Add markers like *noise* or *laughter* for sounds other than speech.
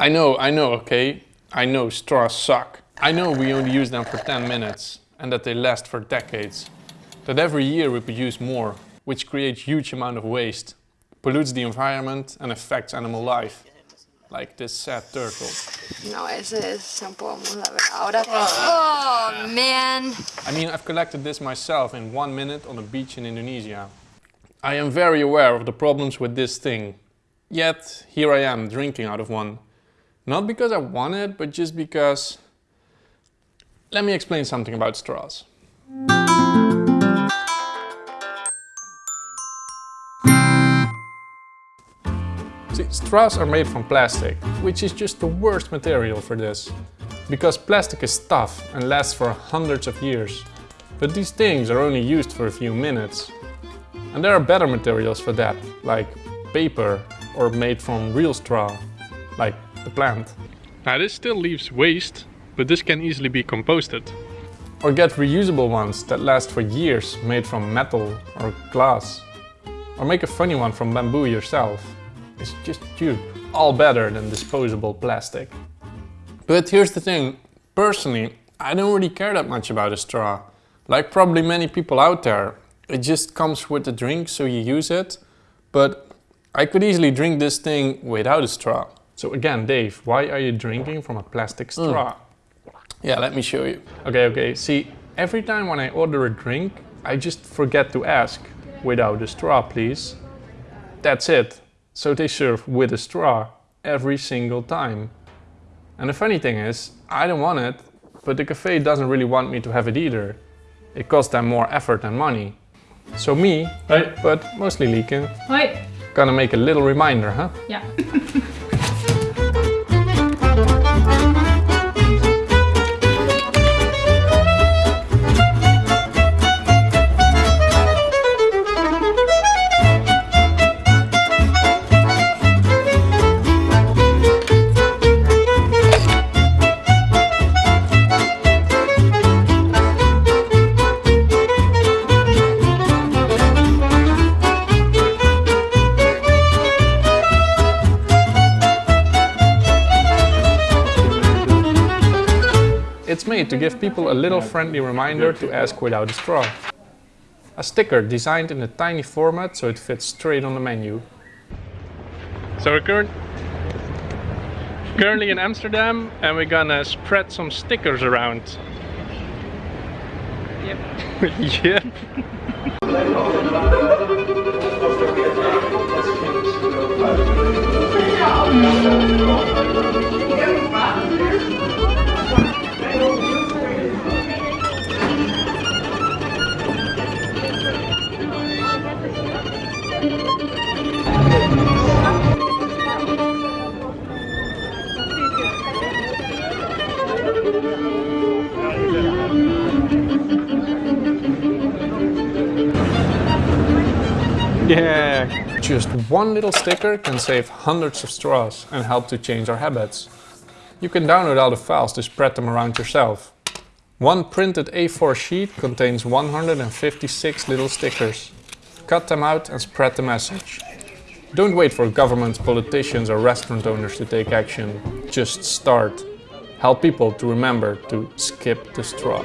I know, I know, okay? I know straws suck. I know we only use them for 10 minutes and that they last for decades. That every year we produce more, which creates huge amount of waste, pollutes the environment and affects animal life. Like this sad turtle. No, ese es un poco. Ahora. Oh, man. I mean, I've collected this myself in one minute on a beach in Indonesia. I am very aware of the problems with this thing. Yet, here I am drinking out of one. Not because I want it, but just because... Let me explain something about straws. See, straws are made from plastic, which is just the worst material for this. Because plastic is tough and lasts for hundreds of years. But these things are only used for a few minutes. And there are better materials for that, like paper or made from real straw, like the plant. Now this still leaves waste, but this can easily be composted. Or get reusable ones that last for years made from metal or glass. Or make a funny one from bamboo yourself. It's just cute. All better than disposable plastic. But here's the thing, personally, I don't really care that much about a straw. Like probably many people out there. It just comes with the drink, so you use it. But I could easily drink this thing without a straw. So again, Dave, why are you drinking from a plastic hmm. straw? Mm. Yeah, let me show you. Okay, okay, see, every time when I order a drink, I just forget to ask, without a straw, please. That's it. So they serve with a straw every single time. And the funny thing is, I don't want it, but the cafe doesn't really want me to have it either. It costs them more effort and money. So me, Hoi. but mostly Lieke, Hoi. gonna make a little reminder, huh? Yeah. *laughs* It's made to give people a little friendly reminder to ask without a straw. A sticker designed in a tiny format so it fits straight on the menu. So we're current currently in Amsterdam and we're gonna spread some stickers around. Yep. *laughs* yep. *laughs* Just one little sticker can save hundreds of straws and help to change our habits. You can download all the files to spread them around yourself. One printed A4 sheet contains 156 little stickers. Cut them out and spread the message. Don't wait for governments, politicians or restaurant owners to take action. Just start. Help people to remember to skip the straw.